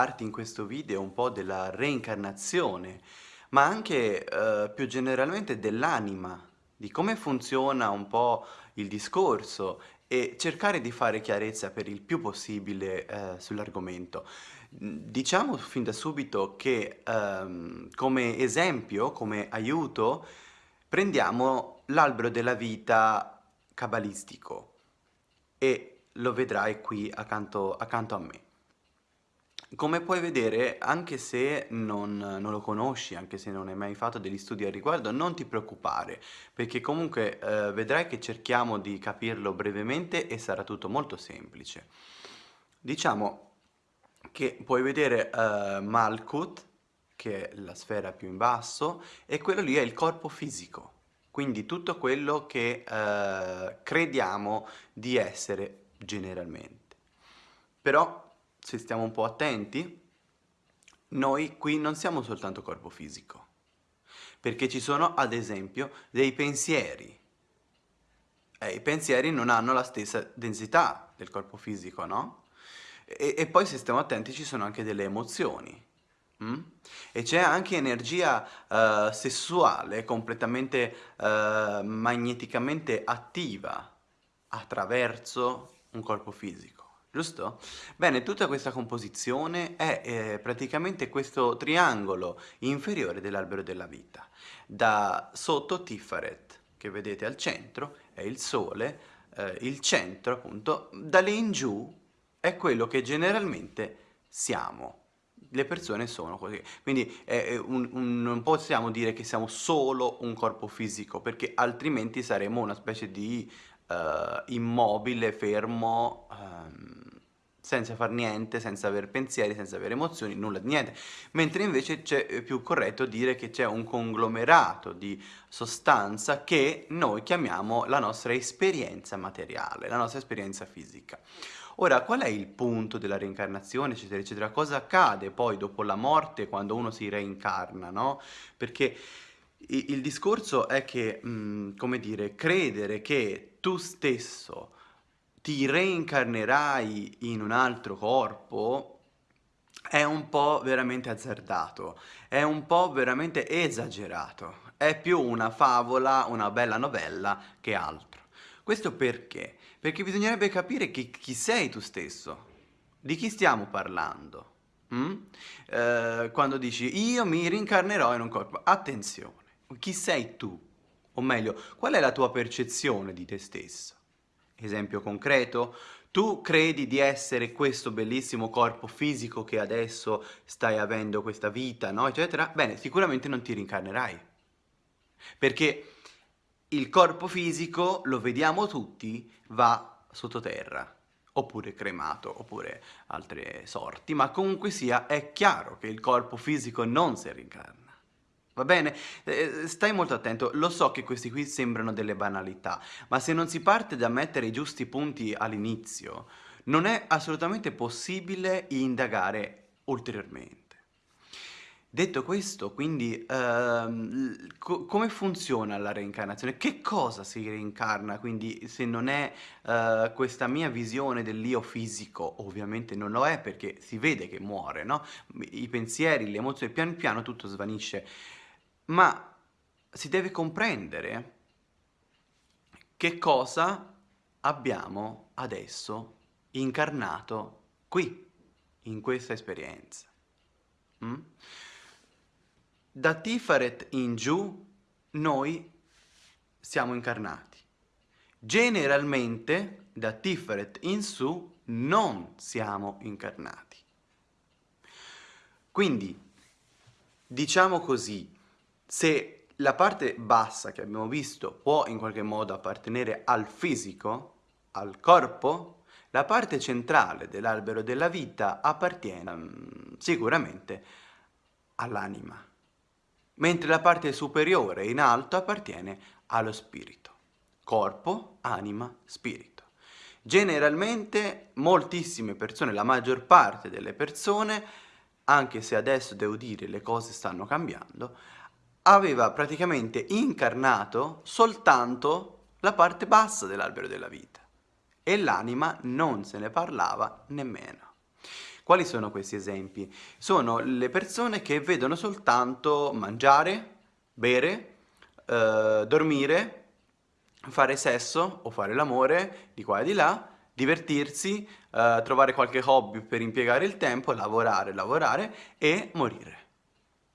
parlarti in questo video un po' della reincarnazione, ma anche eh, più generalmente dell'anima, di come funziona un po' il discorso e cercare di fare chiarezza per il più possibile eh, sull'argomento. Diciamo fin da subito che ehm, come esempio, come aiuto, prendiamo l'albero della vita cabalistico e lo vedrai qui accanto, accanto a me. Come puoi vedere, anche se non, non, lo conosci, anche se non hai mai fatto degli studi al riguardo, non ti preoccupare, perché comunque eh, vedrai che cerchiamo di capirlo brevemente e sarà tutto molto semplice. Diciamo che puoi vedere eh, Malkut, che è la sfera più in basso, e quello lì è il corpo fisico, quindi tutto quello che eh, crediamo di essere generalmente. Però se stiamo un po' attenti, noi qui non siamo soltanto corpo fisico, perché ci sono ad esempio dei pensieri. E I pensieri non hanno la stessa densità del corpo fisico, no? E, e poi se stiamo attenti ci sono anche delle emozioni. Mm? E c'è anche energia uh, sessuale completamente uh, magneticamente attiva attraverso un corpo fisico giusto? Bene, tutta questa composizione è eh, praticamente questo triangolo inferiore dell'albero della vita. Da sotto Tiferet, che vedete al centro, è il Sole, eh, il centro appunto, da lì in giù è quello che generalmente siamo. Le persone sono così, quindi eh, un, un, non possiamo dire che siamo solo un corpo fisico, perché altrimenti saremmo una specie di uh, immobile, fermo, um, senza far niente, senza avere pensieri, senza avere emozioni, nulla di niente. Mentre invece è più corretto dire che c'è un conglomerato di sostanza che noi chiamiamo la nostra esperienza materiale, la nostra esperienza fisica. Ora, qual è il punto della reincarnazione, eccetera, eccetera? Cosa accade poi dopo la morte quando uno si reincarna, no? Perché il discorso è che, mh, come dire, credere che tu stesso ti reincarnerai in un altro corpo è un po' veramente azzardato, è un po' veramente esagerato, è più una favola, una bella novella che altro. Questo perché? Perché bisognerebbe capire chi, chi sei tu stesso, di chi stiamo parlando. Mm? Eh, quando dici io mi reincarnerò in un corpo, attenzione, chi sei tu? O meglio, qual è la tua percezione di te stesso? Esempio concreto, tu credi di essere questo bellissimo corpo fisico che adesso stai avendo questa vita, no? eccetera, bene, sicuramente non ti rincarnerai. Perché il corpo fisico, lo vediamo tutti, va sottoterra, oppure cremato, oppure altre sorti, ma comunque sia, è chiaro che il corpo fisico non si rincarna. Va bene? Eh, stai molto attento, lo so che questi qui sembrano delle banalità, ma se non si parte da mettere i giusti punti all'inizio, non è assolutamente possibile indagare ulteriormente. Detto questo, quindi, ehm, co come funziona la reincarnazione? Che cosa si reincarna, quindi, se non è eh, questa mia visione dell'io fisico? Ovviamente non lo è perché si vede che muore, no? I pensieri, le emozioni, pian piano tutto svanisce ma si deve comprendere che cosa abbiamo adesso incarnato qui, in questa esperienza. Mm? Da Tifaret in giù noi siamo incarnati. Generalmente da Tiferet in su non siamo incarnati. Quindi, diciamo così, se la parte bassa che abbiamo visto può in qualche modo appartenere al fisico, al corpo, la parte centrale dell'albero della vita appartiene um, sicuramente all'anima, mentre la parte superiore in alto appartiene allo spirito. Corpo, anima, spirito. Generalmente moltissime persone, la maggior parte delle persone, anche se adesso devo dire le cose stanno cambiando, aveva praticamente incarnato soltanto la parte bassa dell'albero della vita e l'anima non se ne parlava nemmeno. Quali sono questi esempi? Sono le persone che vedono soltanto mangiare, bere, eh, dormire, fare sesso o fare l'amore di qua e di là, divertirsi, eh, trovare qualche hobby per impiegare il tempo, lavorare, lavorare e morire.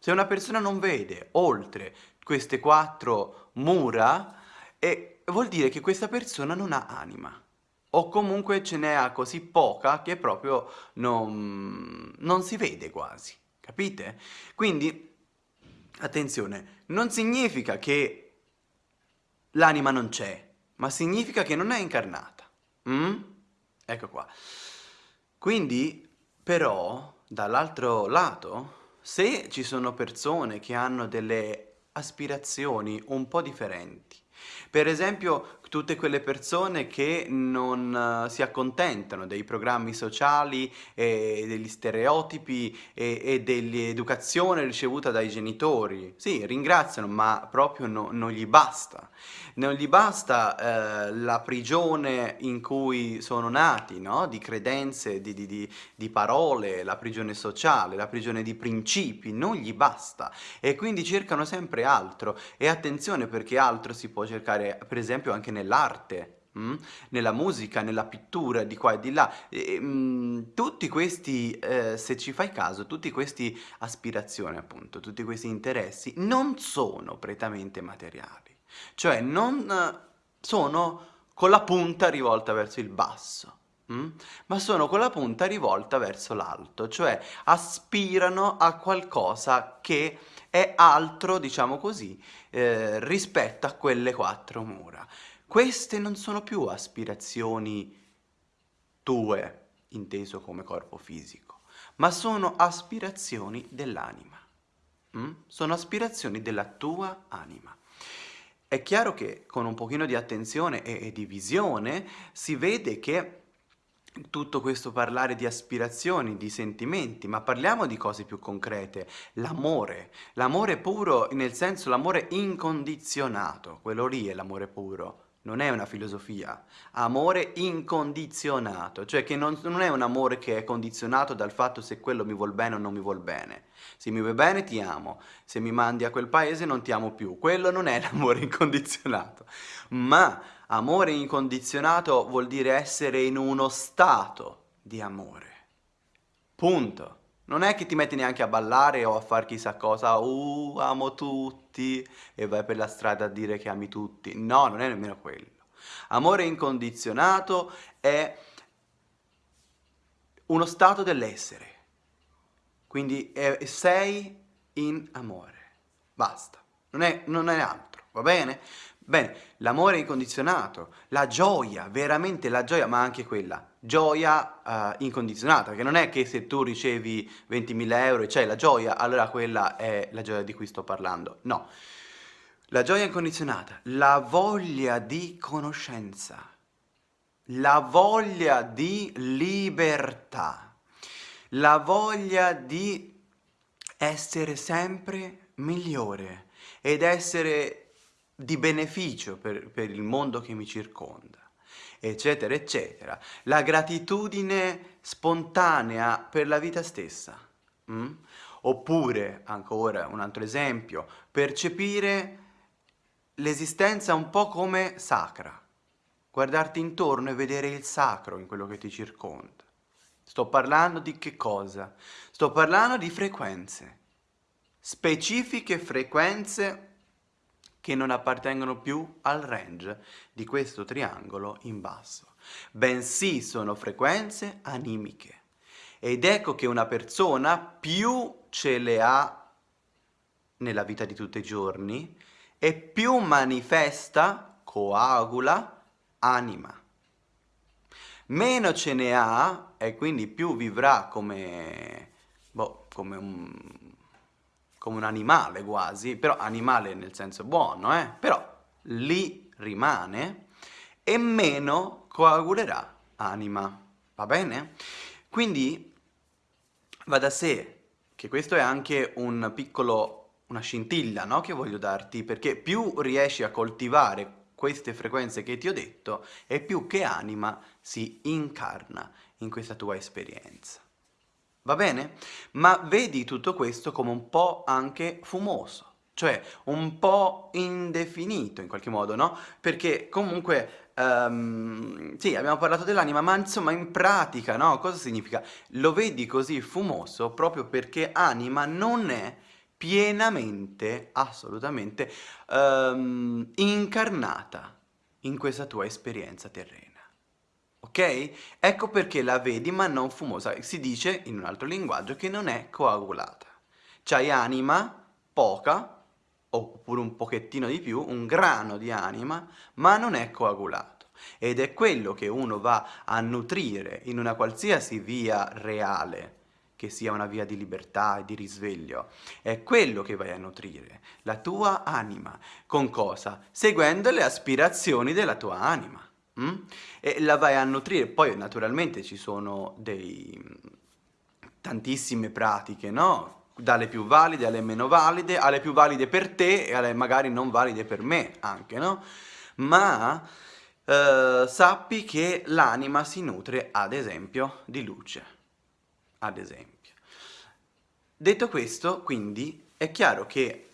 Se una persona non vede oltre queste quattro mura, eh, vuol dire che questa persona non ha anima o comunque ce n'è così poca che proprio non, non si vede quasi, capite? Quindi, attenzione, non significa che l'anima non c'è, ma significa che non è incarnata. Mm? Ecco qua. Quindi, però, dall'altro lato, se ci sono persone che hanno delle aspirazioni un po' differenti, per esempio tutte quelle persone che non uh, si accontentano dei programmi sociali e degli stereotipi e, e dell'educazione ricevuta dai genitori. Sì, ringraziano, ma proprio no, non gli basta. Non gli basta eh, la prigione in cui sono nati, no? di credenze, di, di, di, di parole, la prigione sociale, la prigione di principi, non gli basta. E quindi cercano sempre altro. E attenzione perché altro si può cercare, per esempio, anche nell'arte, mm? nella musica, nella pittura, di qua e di là. E, mm, tutti questi, eh, se ci fai caso, tutti questi aspirazioni appunto, tutti questi interessi non sono prettamente materiali. Cioè non sono con la punta rivolta verso il basso, mm? ma sono con la punta rivolta verso l'alto, cioè aspirano a qualcosa che è altro, diciamo così, eh, rispetto a quelle quattro mura. Queste non sono più aspirazioni tue, inteso come corpo fisico, ma sono aspirazioni dell'anima. Mm? Sono aspirazioni della tua anima. È chiaro che con un pochino di attenzione e, e di visione si vede che tutto questo parlare di aspirazioni, di sentimenti, ma parliamo di cose più concrete, l'amore, l'amore puro nel senso l'amore incondizionato, quello lì è l'amore puro, non è una filosofia, amore incondizionato, cioè che non, non, è un amore che è condizionato dal fatto se quello mi vuol bene o non mi vuol bene. Se mi vuoi bene ti amo, se mi mandi a quel paese non ti amo più, quello non è l'amore incondizionato. Ma amore incondizionato vuol dire essere in uno stato di amore. Punto. Non è che ti metti neanche a ballare o a fare chissà cosa, uh, amo tutti, e vai per la strada a dire che ami tutti. No, non è nemmeno quello. Amore incondizionato è uno stato dell'essere. Quindi è, sei in amore. Basta. Non è, non è altro, va bene? Bene, l'amore incondizionato, la gioia, veramente la gioia, ma anche quella, gioia uh, incondizionata, che non è che se tu ricevi 20.000 euro e c'hai la gioia, allora quella è la gioia di cui sto parlando. No, la gioia incondizionata, la voglia di conoscenza, la voglia di libertà, la voglia di essere sempre migliore ed essere di beneficio per, per il mondo che mi circonda, eccetera, eccetera. La gratitudine spontanea per la vita stessa. Mm? Oppure, ancora un altro esempio, percepire l'esistenza un po' come sacra. Guardarti intorno e vedere il sacro in quello che ti circonda. Sto parlando di che cosa? Sto parlando di frequenze. Specifiche frequenze che non appartengono più al range di questo triangolo in basso, bensì sono frequenze animiche. Ed ecco che una persona più ce le ha nella vita di tutti i giorni e più manifesta, coagula, anima. Meno ce ne ha e quindi più vivrà come, boh, come un come un animale quasi, però animale nel senso buono, eh? però lì rimane e meno coagulerà anima, va bene? Quindi va da sé che questo è anche un piccolo, una scintilla no? che voglio darti, perché più riesci a coltivare queste frequenze che ti ho detto e più che anima si incarna in questa tua esperienza. Va bene? Ma vedi tutto questo come un po' anche fumoso, cioè un po' indefinito in qualche modo, no? Perché comunque, um, sì, abbiamo parlato dell'anima, ma insomma in pratica, no? Cosa significa? Lo vedi così fumoso proprio perché anima non è pienamente, assolutamente, um, incarnata in questa tua esperienza terrena. Ok? Ecco perché la vedi ma non fumosa. Si dice, in un altro linguaggio, che non è coagulata. C'hai anima, poca, oppure un pochettino di più, un grano di anima, ma non è coagulato. Ed è quello che uno va a nutrire in una qualsiasi via reale, che sia una via di libertà e di risveglio. È quello che vai a nutrire, la tua anima. Con cosa? Seguendo le aspirazioni della tua anima. Mm? E la vai a nutrire. Poi naturalmente ci sono dei tantissime pratiche, no? Dalle più valide alle meno valide, alle più valide per te e alle magari non valide per me anche, no? Ma eh, sappi che l'anima si nutre, ad esempio, di luce. Ad esempio. Detto questo, quindi, è chiaro che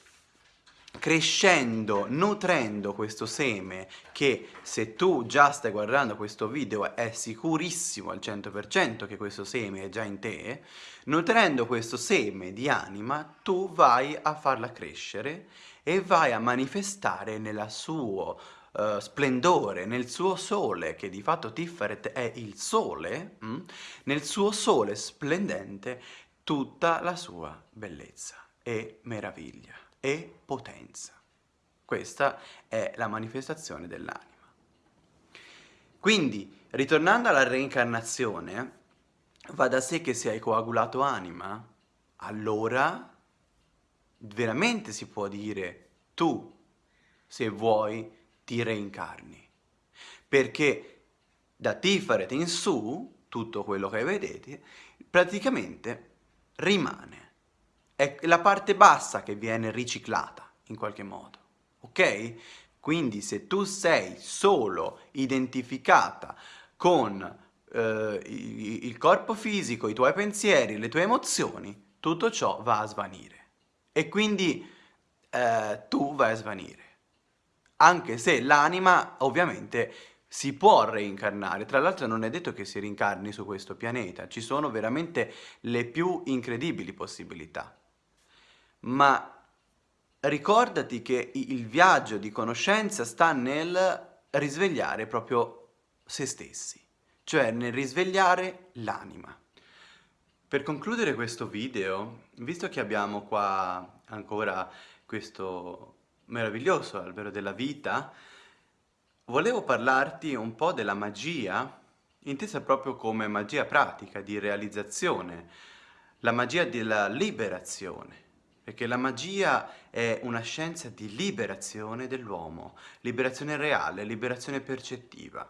crescendo, nutrendo questo seme che se tu già stai guardando questo video è sicurissimo al 100% che questo seme è già in te, nutrendo questo seme di anima tu vai a farla crescere e vai a manifestare nel suo uh, splendore, nel suo sole, che di fatto Tiferet è il sole, mm? nel suo sole splendente tutta la sua bellezza e meraviglia e potenza. Questa è la manifestazione dell'anima. Quindi, ritornando alla reincarnazione, va da sé che se hai coagulato anima, allora veramente si può dire tu, se vuoi, ti reincarni. Perché da Tiferet in su, tutto quello che vedete, praticamente rimane è la parte bassa che viene riciclata in qualche modo, ok? Quindi se tu sei solo identificata con eh, il corpo fisico, i tuoi pensieri, le tue emozioni, tutto ciò va a svanire. E quindi eh, tu vai a svanire. Anche se l'anima ovviamente si può reincarnare, tra l'altro non è detto che si rincarni su questo pianeta, ci sono veramente le più incredibili possibilità ma ricordati che il viaggio di conoscenza sta nel risvegliare proprio se stessi, cioè nel risvegliare l'anima. Per concludere questo video, visto che abbiamo qua ancora questo meraviglioso albero della vita, volevo parlarti un po' della magia, intesa proprio come magia pratica, di realizzazione, la magia della liberazione perché la magia è una scienza di liberazione dell'uomo, liberazione reale, liberazione percettiva.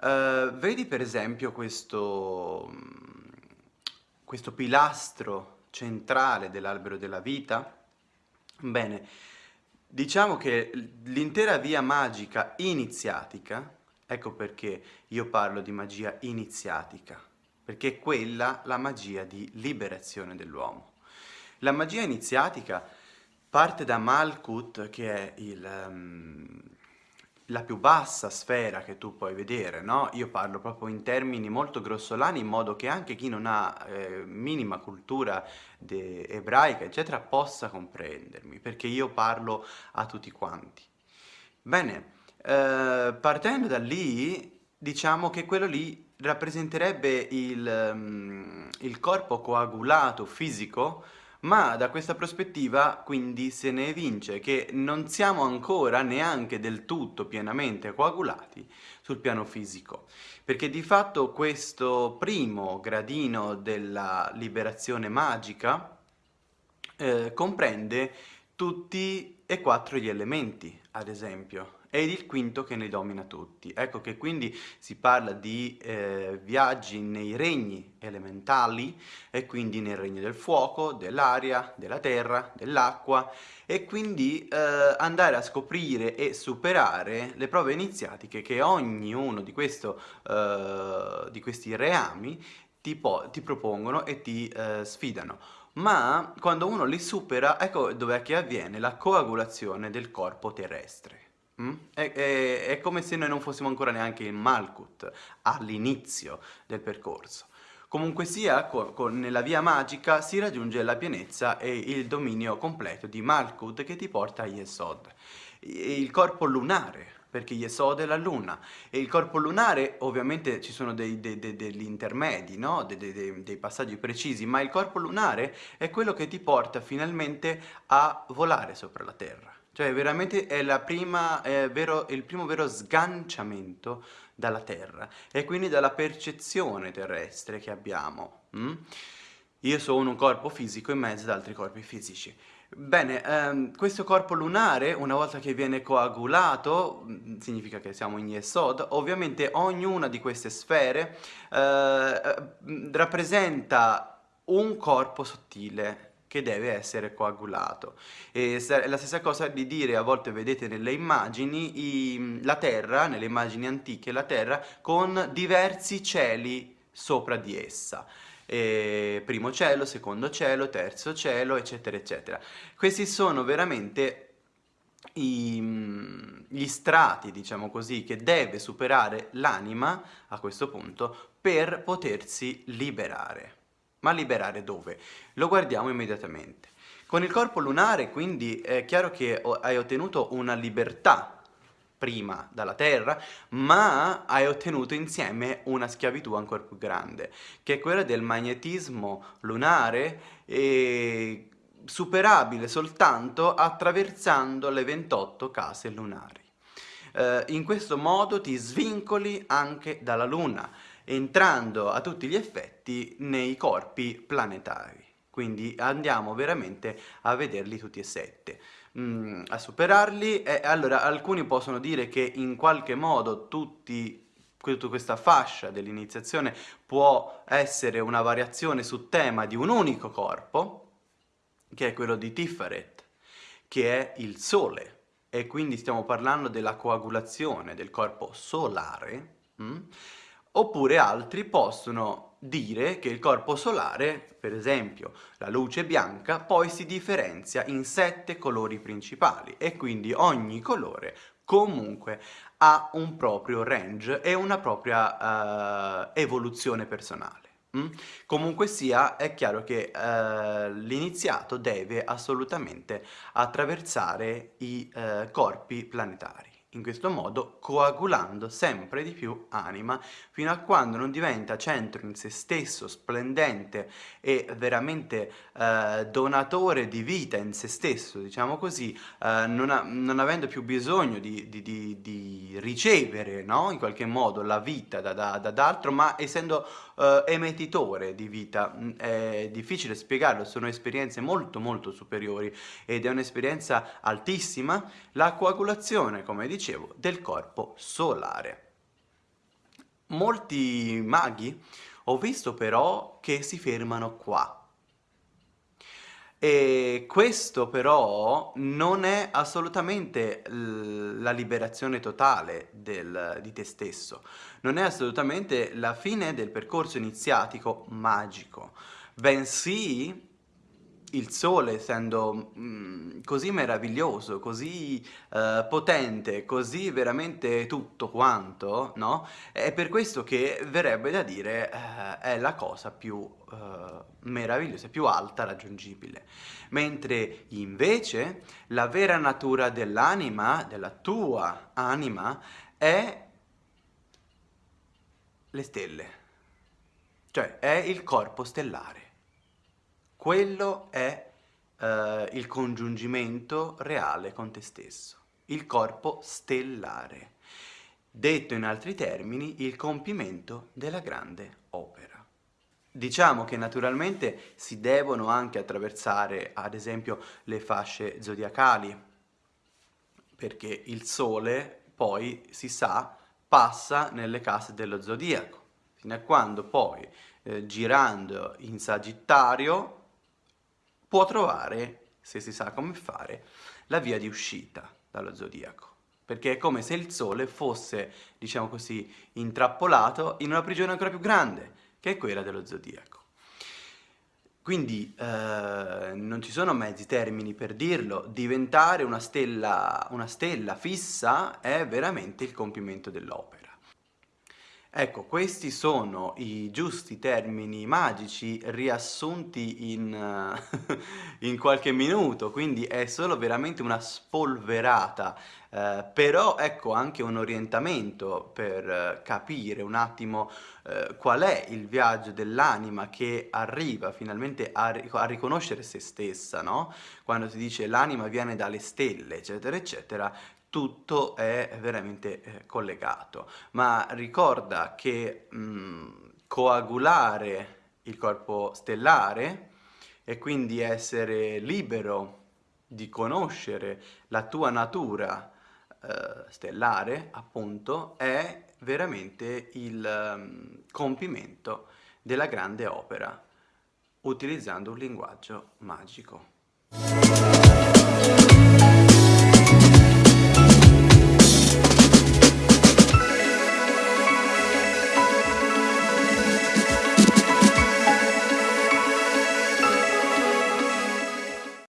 Uh, vedi per esempio questo, questo pilastro centrale dell'albero della vita? Bene, diciamo che l'intera via magica iniziatica, ecco perché io parlo di magia iniziatica, perché è quella la magia di liberazione dell'uomo. La magia iniziatica parte da Malkut, che è il, um, la più bassa sfera che tu puoi vedere, no? Io parlo proprio in termini molto grossolani, in modo che anche chi non ha eh, minima cultura ebraica, eccetera, possa comprendermi, perché io parlo a tutti quanti. Bene, eh, partendo da lì, diciamo che quello lì rappresenterebbe il, um, il corpo coagulato fisico ma da questa prospettiva quindi se ne evince che non siamo ancora neanche del tutto pienamente coagulati sul piano fisico, perché di fatto questo primo gradino della liberazione magica eh, comprende tutti e quattro gli elementi, ad esempio, ed il quinto che ne domina tutti. Ecco che quindi si parla di eh, viaggi nei regni elementali e quindi nel regno del fuoco, dell'aria, della terra, dell'acqua e quindi eh, andare a scoprire e superare le prove iniziatiche che ognuno di, questo, eh, di questi reami ti, ti propongono e ti eh, sfidano. Ma quando uno li supera, ecco dove che avviene la coagulazione del corpo terrestre. Mm? È, è, è, come se noi non fossimo ancora neanche in Malkut, all'inizio del percorso. Comunque sia, con, con, nella via magica si raggiunge la pienezza e il dominio completo di Malkut che ti porta a Yesod, il corpo lunare, perché Yesod è la luna, e il corpo lunare ovviamente ci sono dei, dei, dei, degli intermedi, no? dei passaggi precisi, ma il corpo lunare è quello che ti porta finalmente a volare sopra la Terra. Cioè veramente è, prima, è vero, il primo vero sganciamento dalla Terra e quindi dalla percezione terrestre che abbiamo. Mm? Io sono un corpo fisico in mezzo ad altri corpi fisici. Bene, ehm, questo corpo lunare, una volta che viene coagulato, mm, significa che siamo in Yesod, ovviamente ognuna di queste sfere eh, eh rappresenta un corpo sottile che deve essere coagulato. E la stessa cosa di dire, a volte vedete nelle immagini, i, la Terra, nelle immagini antiche, la Terra con diversi cieli sopra di essa. E primo cielo, secondo cielo, terzo cielo, eccetera, eccetera. Questi sono veramente i, gli strati, diciamo così, che deve superare l'anima a questo punto per potersi liberare. Ma liberare dove? Lo guardiamo immediatamente. Con il corpo lunare quindi è chiaro che hai ottenuto una libertà prima dalla terra, ma hai ottenuto insieme una schiavitù ancora più grande, che è quella del magnetismo lunare e superabile soltanto attraversando le 28 case lunari. Eh, in questo modo ti svincoli anche dalla luna, entrando a tutti gli effetti nei corpi planetari. Quindi andiamo veramente a vederli tutti e sette, mm, a superarli e allora alcuni possono dire che in qualche modo tutti tutta questa fascia dell'iniziazione può essere una variazione su tema di un unico corpo, che è quello di Tiferet, che è il Sole, e quindi stiamo parlando della coagulazione del corpo solare, mm? Oppure altri possono dire che il corpo solare, per esempio la luce bianca, poi si differenzia in sette colori principali e quindi ogni colore comunque ha un proprio range e una propria uh, evoluzione personale. Mm? Comunque sia, è chiaro che uh, l'iniziato deve assolutamente attraversare i uh, corpi planetari in questo modo coagulando sempre di più anima fino a quando non diventa centro in se stesso, splendente e veramente eh, donatore di vita in se stesso, diciamo così, eh, non, ha, non, avendo più bisogno di, di, di, di ricevere no? in qualche modo la vita da, da, da altro, ma essendo eh, emettitore di vita. Mm, è difficile spiegarlo, sono esperienze molto molto superiori ed è un'esperienza altissima, la coagulazione, come dicevo, del corpo solare. Molti maghi ho visto però che si fermano qua. E questo però non è assolutamente la liberazione totale del, di te stesso, non è assolutamente la fine del percorso iniziatico magico, bensì il sole essendo mm, così meraviglioso, così uh, potente, così veramente tutto quanto, no? È per questo che verrebbe da dire uh, è la cosa più uh, meravigliosa, più alta raggiungibile. Mentre invece la vera natura dell'anima, della tua anima, è le stelle, cioè è il corpo stellare. Quello è eh, il congiungimento reale con te stesso, il corpo stellare. Detto in altri termini, il compimento della grande opera. Diciamo che naturalmente si devono anche attraversare, ad esempio, le fasce zodiacali, perché il Sole poi, si sa, passa nelle case dello zodiaco, fino a quando poi, eh, girando in Sagittario, può trovare, se si sa come fare, la via di uscita dallo zodiaco. Perché è come se il Sole fosse, diciamo così, intrappolato in una prigione ancora più grande, che è quella dello zodiaco. Quindi eh, non ci sono mezzi termini per dirlo, diventare una stella, una stella fissa è veramente il compimento dell'opera. Ecco, questi sono i giusti termini magici riassunti in, uh, in qualche minuto, quindi è solo veramente una spolverata, uh, però ecco anche un orientamento per uh, capire un attimo qual è il viaggio dell'anima che arriva finalmente a, ri a riconoscere se stessa, no? Quando si dice l'anima viene dalle stelle, eccetera, eccetera, tutto è veramente eh, collegato, ma ricorda che mh, coagulare il corpo stellare e quindi essere libero di conoscere la tua natura eh, stellare, appunto, è veramente il um, compimento della grande opera, utilizzando un linguaggio magico.